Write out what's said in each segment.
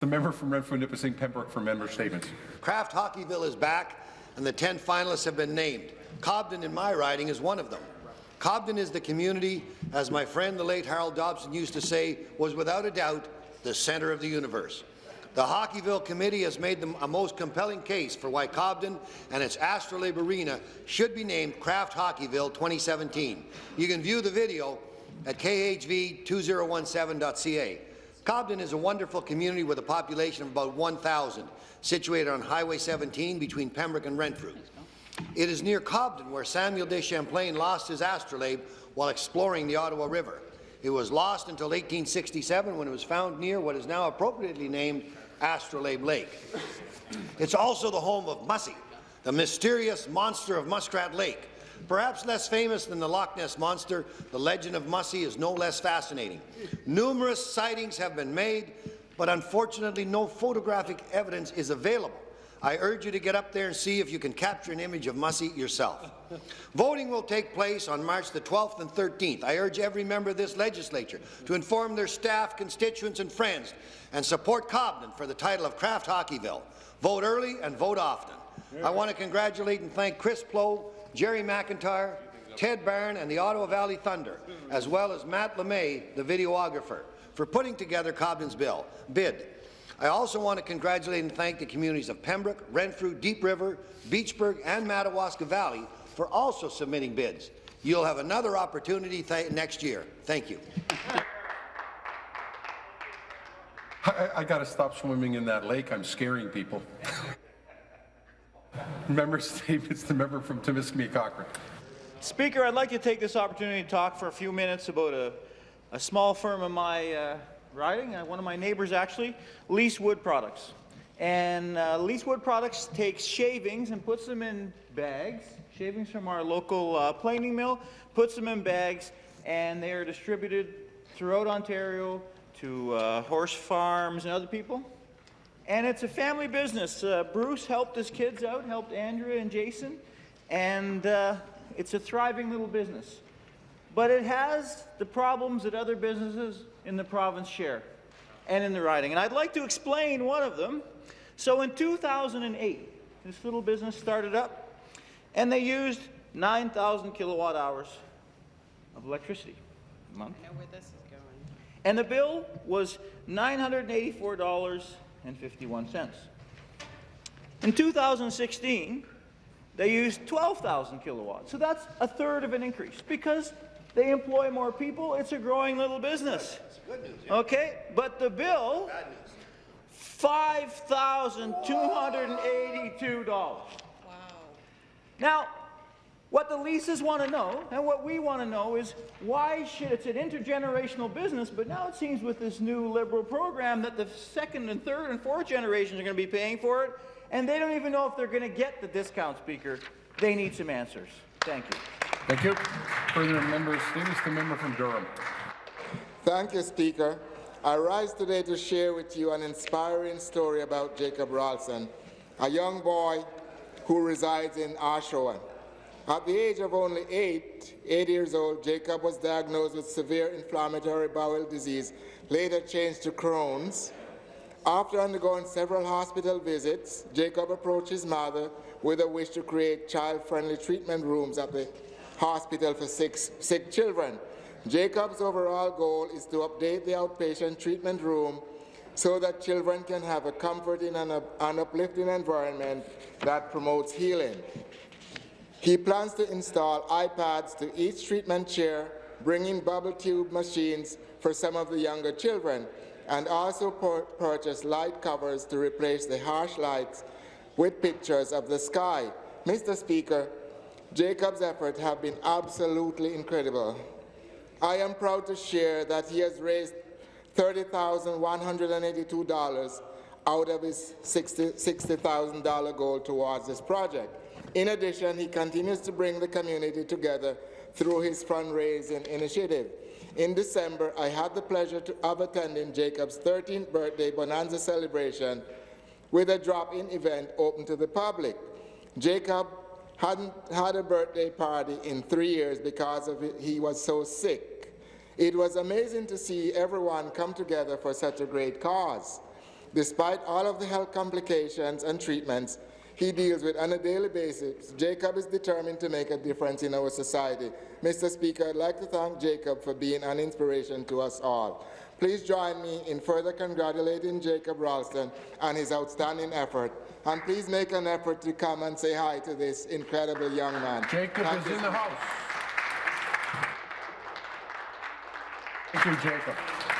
The member from Renfrew Nipissing Pembroke for member statements. Kraft Hockeyville is back, and the 10 finalists have been named. Cobden in my riding is one of them. Cobden is the community, as my friend the late Harold Dobson used to say, was without a doubt the centre of the universe. The Hockeyville Committee has made a most compelling case for why Cobden and its Astrolabe Arena should be named Kraft Hockeyville 2017. You can view the video at khv2017.ca. Cobden is a wonderful community with a population of about 1,000, situated on Highway 17 between Pembroke and Renfrew. It is near Cobden where Samuel de Champlain lost his astrolabe while exploring the Ottawa River. It was lost until 1867 when it was found near what is now appropriately named Astrolabe Lake. It's also the home of Mussie, the mysterious monster of Muskrat Lake. Perhaps less famous than the Loch Ness Monster, the legend of Mussie is no less fascinating. Numerous sightings have been made, but unfortunately no photographic evidence is available. I urge you to get up there and see if you can capture an image of Mussie yourself. Voting will take place on March the 12th and 13th. I urge every member of this legislature to inform their staff, constituents and friends and support Cobden for the title of Kraft Hockeyville. Vote early and vote often. I want to congratulate and thank Chris Plow, Jerry McIntyre, Ted Barron and the Ottawa Valley Thunder, as well as Matt LeMay, the videographer, for putting together Cobden's bill, bid. I also want to congratulate and thank the communities of Pembroke, Renfrew, Deep River, Beachburg and Madawaska Valley for also submitting bids. You'll have another opportunity next year. Thank you. I, I got to stop swimming in that lake. I'm scaring people. member statements. The member from Timiskaming Cochrane. Speaker, I'd like to take this opportunity to talk for a few minutes about a, a small firm in my uh, riding, uh, one of my neighbors actually, Lease Wood Products. And uh, Lease Wood Products takes shavings and puts them in bags, shavings from our local uh, planing mill, puts them in bags, and they are distributed throughout Ontario to uh, horse farms and other people. And it's a family business. Uh, Bruce helped his kids out, helped Andrea and Jason, and uh, it's a thriving little business. But it has the problems that other businesses in the province share and in the riding. And I'd like to explain one of them. So in 2008, this little business started up, and they used 9,000 kilowatt hours of electricity a month. I know where this is going. And the bill was $984.51. In 2016, they used 12,000 kilowatts. So that's a third of an increase because they employ more people. It's a growing little business. Okay, but the bill, $5,282. Wow. Now, what the leases want to know, and what we want to know, is why should it's an intergenerational business, but now it seems with this new Liberal program that the second and third and fourth generations are going to be paying for it, and they don't even know if they're going to get the discount, Speaker. They need some answers. Thank you. Thank you. Further member statements. The member from Durham. Thank you, Speaker. I rise today to share with you an inspiring story about Jacob Ralston, a young boy who resides in Oshawa. At the age of only eight, eight years old, Jacob was diagnosed with severe inflammatory bowel disease, later changed to Crohn's. After undergoing several hospital visits, Jacob approached his mother with a wish to create child-friendly treatment rooms at the hospital for sick, sick children. Jacob's overall goal is to update the outpatient treatment room so that children can have a comforting and an uplifting environment that promotes healing. He plans to install iPads to each treatment chair, bringing bubble tube machines for some of the younger children, and also purchase light covers to replace the harsh lights with pictures of the sky. Mr. Speaker, Jacob's efforts have been absolutely incredible. I am proud to share that he has raised $30,182 out of his $60,000 goal towards this project. In addition, he continues to bring the community together through his fundraising initiative. In December, I had the pleasure to, of attending Jacob's 13th birthday Bonanza celebration with a drop-in event open to the public. Jacob hadn't had a birthday party in three years because of it, he was so sick. It was amazing to see everyone come together for such a great cause. Despite all of the health complications and treatments he deals with on a daily basis, Jacob is determined to make a difference in our society. Mr. Speaker, I'd like to thank Jacob for being an inspiration to us all. Please join me in further congratulating Jacob Ralston on his outstanding effort. And please make an effort to come and say hi to this incredible young man. Jacob Thank is in the house. Thank you, Jacob.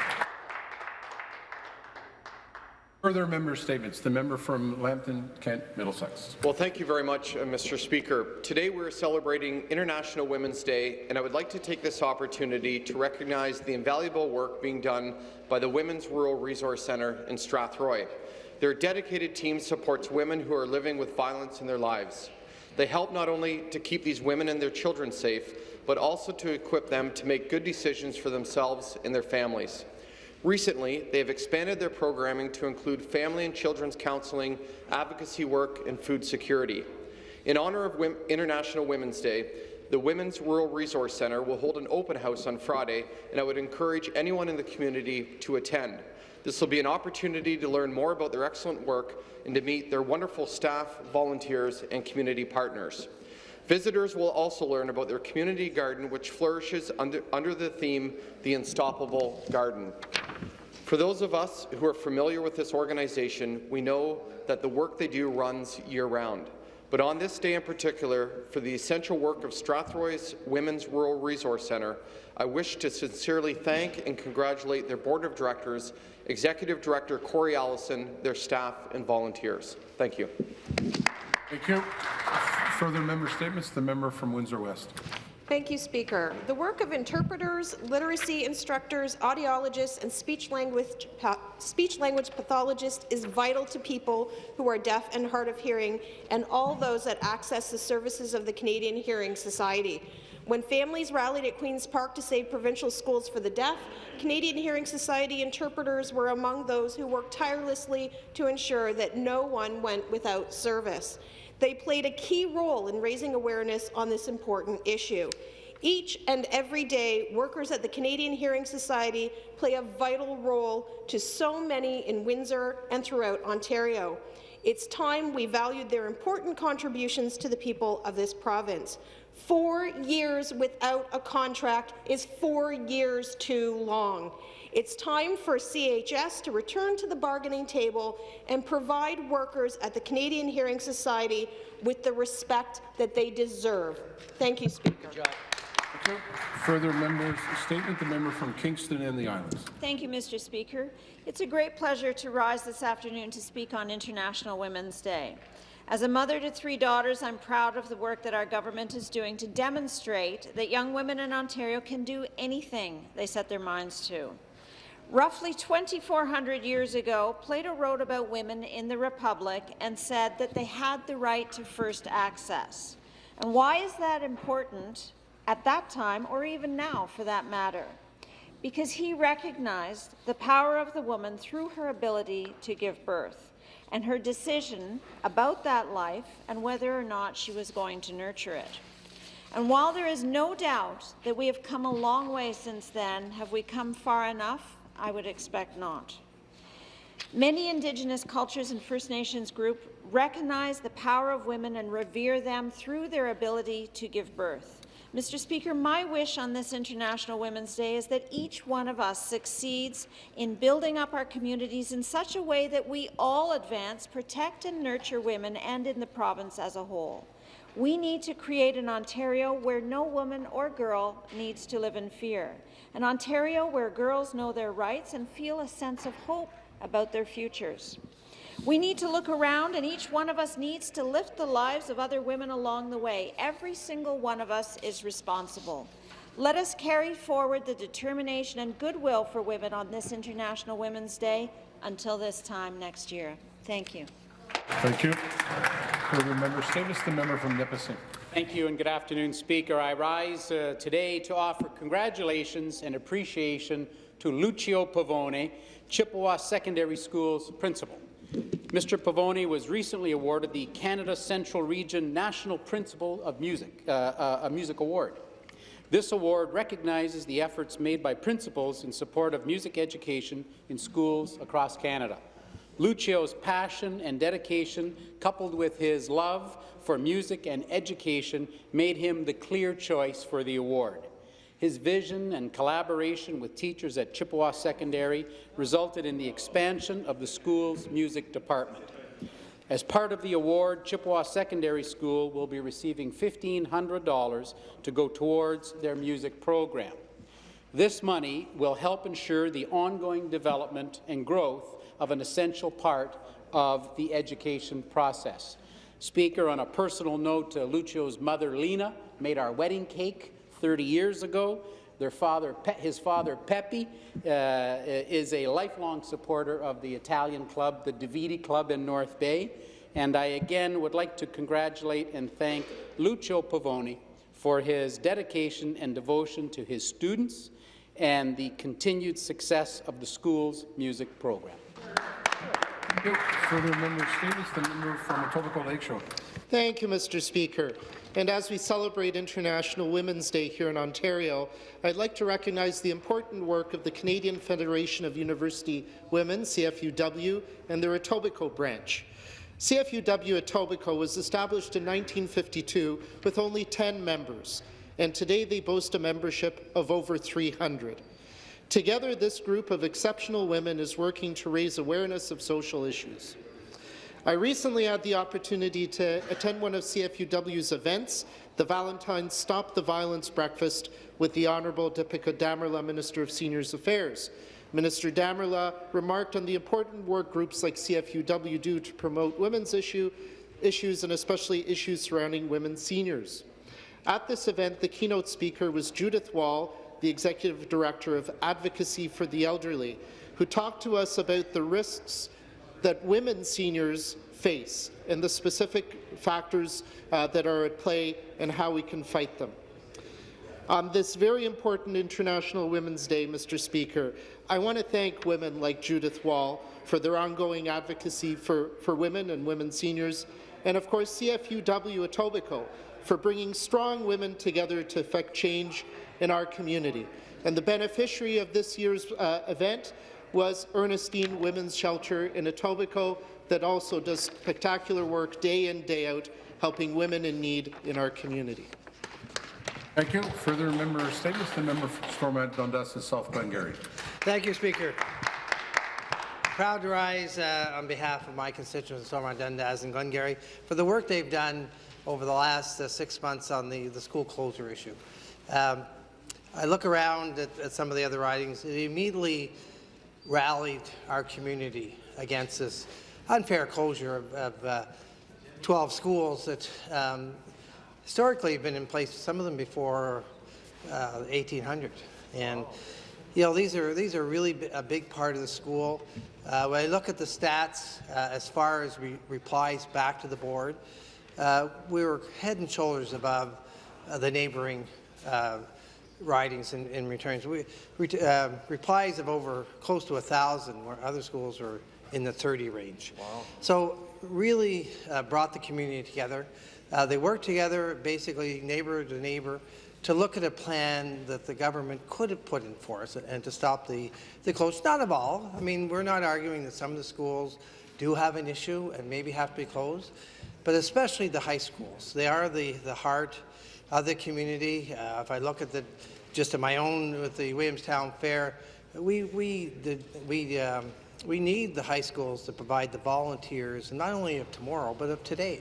Further member statements. The member from Lambton, Kent, Middlesex. Well, thank you very much, uh, Mr. Speaker. Today we're celebrating International Women's Day, and I would like to take this opportunity to recognize the invaluable work being done by the Women's Rural Resource Centre in Strathroy. Their dedicated team supports women who are living with violence in their lives. They help not only to keep these women and their children safe, but also to equip them to make good decisions for themselves and their families. Recently, they have expanded their programming to include family and children's counselling, advocacy work, and food security. In honour of Wom International Women's Day, the Women's Rural Resource Centre will hold an open house on Friday, and I would encourage anyone in the community to attend. This will be an opportunity to learn more about their excellent work and to meet their wonderful staff, volunteers, and community partners. Visitors will also learn about their community garden, which flourishes under, under the theme, The Unstoppable Garden. For those of us who are familiar with this organization, we know that the work they do runs year-round. But on this day in particular, for the essential work of Strathroy's Women's Rural Resource Centre, I wish to sincerely thank and congratulate their Board of Directors, Executive Director Corey Allison, their staff and volunteers. Thank you. Thank you. Further member statements. The member from Windsor West. Thank you, Speaker. The work of interpreters, literacy instructors, audiologists, and speech language, speech language pathologists is vital to people who are deaf and hard of hearing and all those that access the services of the Canadian Hearing Society. When families rallied at Queen's Park to save provincial schools for the deaf, Canadian Hearing Society interpreters were among those who worked tirelessly to ensure that no one went without service. They played a key role in raising awareness on this important issue. Each and every day, workers at the Canadian Hearing Society play a vital role to so many in Windsor and throughout Ontario. It's time we valued their important contributions to the people of this province. Four years without a contract is four years too long. It's time for CHS to return to the bargaining table and provide workers at the Canadian Hearing Society with the respect that they deserve. Thank you, Speaker. Thank you. Further members statement. The member from Kingston and the Islands. Thank you, Mr. Speaker. It's a great pleasure to rise this afternoon to speak on International Women's Day. As a mother to three daughters, I'm proud of the work that our government is doing to demonstrate that young women in Ontario can do anything they set their minds to. Roughly 2,400 years ago, Plato wrote about women in the Republic and said that they had the right to first access. And why is that important at that time, or even now for that matter? Because he recognized the power of the woman through her ability to give birth and her decision about that life and whether or not she was going to nurture it. And while there is no doubt that we have come a long way since then, have we come far enough? I would expect not. Many Indigenous cultures and First Nations groups recognize the power of women and revere them through their ability to give birth. Mr. Speaker, my wish on this International Women's Day is that each one of us succeeds in building up our communities in such a way that we all advance, protect and nurture women and in the province as a whole. We need to create an Ontario where no woman or girl needs to live in fear, an Ontario where girls know their rights and feel a sense of hope about their futures. We need to look around, and each one of us needs to lift the lives of other women along the way. Every single one of us is responsible. Let us carry forward the determination and goodwill for women on this International Women's Day until this time next year. Thank you. Thank you. Further member statements. The member from Nipissing. Thank you and good afternoon, Speaker. I rise uh, today to offer congratulations and appreciation to Lucio Pavone, Chippewa Secondary School's principal. Mr. Pavone was recently awarded the Canada Central Region National Principal of Music, uh, uh, a Music Award. This award recognizes the efforts made by principals in support of music education in schools across Canada. Lucio's passion and dedication, coupled with his love for music and education, made him the clear choice for the award. His vision and collaboration with teachers at Chippewa Secondary resulted in the expansion of the school's music department. As part of the award, Chippewa Secondary School will be receiving $1,500 to go towards their music program. This money will help ensure the ongoing development and growth of an essential part of the education process. Speaker, on a personal note, uh, Lucio's mother, Lena, made our wedding cake 30 years ago. Their father, Pe his father, Pepe, uh, is a lifelong supporter of the Italian club, the Davedi Club in North Bay. And I again would like to congratulate and thank Lucio Pavone for his dedication and devotion to his students and the continued success of the school's music program. Thank you. Further member statements, the member from Etobicoke Lakeshore. Thank you, Mr. Speaker. And as we celebrate International Women's Day here in Ontario, I'd like to recognize the important work of the Canadian Federation of University Women, CFUW, and their Etobicoke branch. CFUW Etobicoke was established in 1952 with only 10 members, and today they boast a membership of over 300. Together, this group of exceptional women is working to raise awareness of social issues. I recently had the opportunity to attend one of CFUW's events, the Valentine's Stop the Violence Breakfast with the Honourable Dipika Damerla, Minister of Seniors Affairs. Minister Damerla remarked on the important work groups like CFUW do to promote women's issue, issues and especially issues surrounding women seniors. At this event, the keynote speaker was Judith Wahl, the Executive Director of Advocacy for the Elderly, who talked to us about the risks that women seniors face and the specific factors uh, that are at play and how we can fight them. On this very important International Women's Day, Mr. Speaker, I want to thank women like Judith Wahl for their ongoing advocacy for, for women and women seniors, and of course CFUW Etobicoke for bringing strong women together to effect change in our community. And the beneficiary of this year's uh, event was Ernestine Women's Shelter in Etobicoke that also does spectacular work day in, day out, helping women in need in our community. Thank you. Further member statements, the member from Stormont Dundas and South Glengarry. Thank you, Speaker. Proud to rise uh, on behalf of my constituents of Stormont Dundas and Glengarry for the work they've done over the last uh, six months on the, the school closure issue. Um, I look around at, at, some of the other ridings, it immediately rallied our community against this unfair closure of, of uh, 12 schools that um, historically have been in place, some of them before uh, 1800. And you know, these are these are really a big part of the school. Uh, when I look at the stats uh, as far as re replies back to the board, uh, we were head and shoulders above uh, the neighboring uh, ridings in, in returns. We, re replies of over close to a thousand, where other schools are in the 30 range. Wow. So really brought the community together. they worked together, basically neighbor to neighbor, to look at a plan that the government could have put in force and to stop the, the close. Not of all. I mean, we're not arguing that some of the schools do have an issue and maybe have to be closed, but especially the high schools. They are the, the heart of the community. Uh, if I look at the, just at my own with the Williamstown Fair, we, we, the, we, um, we need the high schools to provide the volunteers, not only of tomorrow, but of today.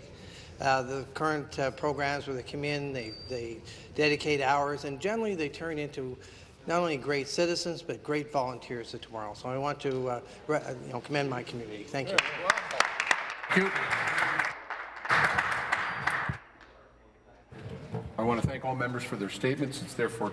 Uh, the current uh, programs where they come in, they, they dedicate hours, and generally they turn into not only great citizens, but great volunteers of tomorrow. So I want to uh, you know, commend my community. Thank you. Thank you. I want to thank all members for their statements. It's therefore